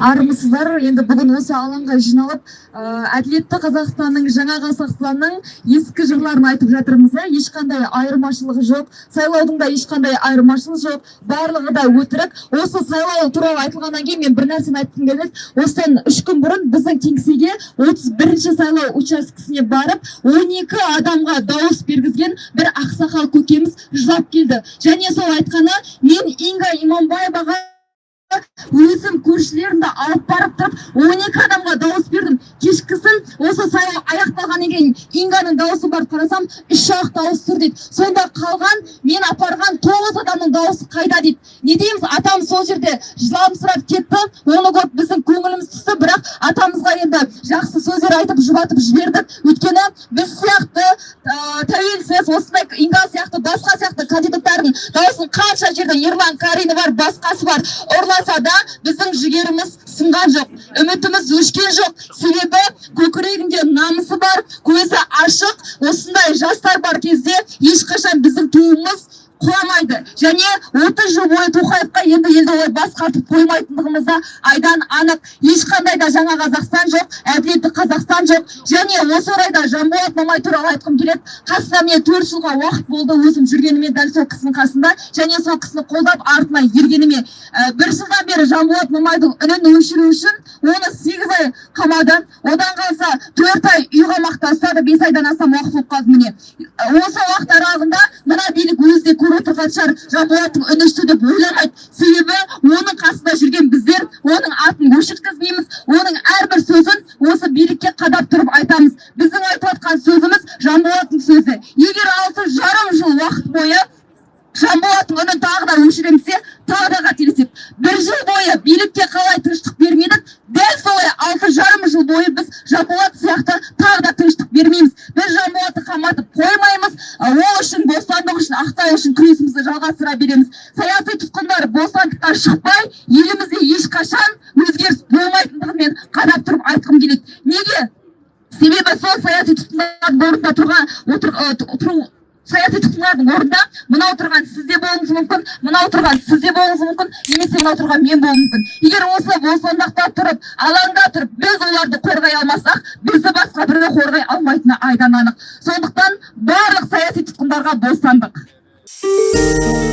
армысыздар. Енді бүгін осы алаңға жиналып ә, әділетті қазақстанның жаңа қазақстанның ескі жырларын айтып жатырмыз иә ешқандай айырмашылығы жоқ сайлаудың да ешқандай айырмашылығы жоқ. Барлығы да өтірік. Осы сайлау туралы айтылғаннан кейін мен бір нәрсені айтқым келеді. Осыдан үш күн бұрын біздің кеңсеге отыз бірінші сайлау учаскесіне барып 12 адамға дауыс бергізген бір ақсақал көкеміз жылап келді. Және сол айтқаны мен инга иманбаеваға өзім көршілерімді алып барып тұрып он екі адамға дауыс бердім. Кешкісін осы сайлау аяқталғаннан кейін инганың дауысы барып қарасам үш ақ дауыс тұр дейді. Сонда қалған мен апарған тоғыз адамның дауысы қайда дейді. Не дейміз атам сол жерде жыламсырап кетті. Оны көріп біздің көңіліміз түсті бірақ атамызға енді жақсы сөздер айтып жұбатып жібердік. Өйткені біз сияқты тәуелсіз осындай инга сияқты басқа сияқты кандидаттардың дауысын қанша жерде ерлан карина бар басқасы бар. Ұрласа да біздің жігеріміз сынған жоқ үмітіміз өшкен жоқ. Себебі көкірегінде намысы бар көзі ашық. Осындай жастар бар кезде ешқашан біздің туымыз құламайды. Және отыз жыл бойы тоқаевқа енді елді олай бас қатырып қоймайтындығымыз да айдан анық ешқандай да жаңа қазақстан жоқ әділетті қазақстан жоқ. Және осы орайда жанболат мамай туралы айтқым келеді. Қасында міне төрт жылға уақыт болды өзім жүргеніме дәл сол кісінің қасында. Және сол кісіні қолдап артына ергеніме. Ә, бір жылдан бері жанболат мамайдың үнін өшіру үшін оны сегіз ай қамады одан қалса төрт ай үй қамақта ұстады бес айдан астам уақыт болып қалды міне. Осы уақыт аралығында мына билік өзі де көріп отырған шығар жанболаттың үні деп ойламайды себебі оның қасында жүрген біздер оның атын өшірткізбейміз оның әрбір сөзін осы билікке қадап тұрып айтамыз. Біздің айтып жатқан сөзіміз жанболаттың сөзі. Егер алты жарым жыл уақыт бойы жанболаттың үнін тағы да өшіреміз де тағы да қателеседі бір жыл бойы билікке қалай тыныштық бермедік дәл солай алты жарым жыл бойы біз жанболат сияқты тағы да тыныштық бермейміз біз жанболатты қаматып қоймаймыз ол үшін бостандық үшін ақтау үшін жалғастыра береміз. Саяси тұтқындар бостандыққа шықпай елімізде ешқашан өзгеріс болмайтындығын мен қадап тұрып айтқым келеді. Неге? Себебі сол саяси тұтқындардың орнында тұрған отыру саяси тұтқындардың орнында мынау тұрған сіз де болуыңыз мүмкін мынау тұрған сіз де болуыңыз мүмкін немесе мынау тұрған мен болуым мүмкін. Егер осы бостандықта тұрып алаңда тұрып біз оларды қорғай алмасақ бізді басқа біреу қорғай алмайтыны айдан анық. Сондықтан барлық саяси тұтқындарға бостандық. Música